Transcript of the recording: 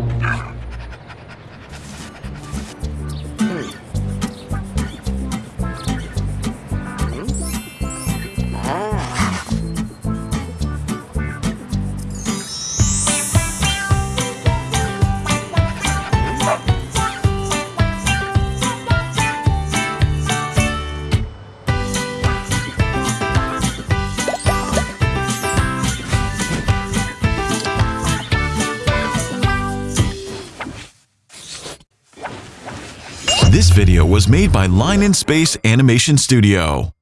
Yeah. This video was made by Line in Space Animation Studio.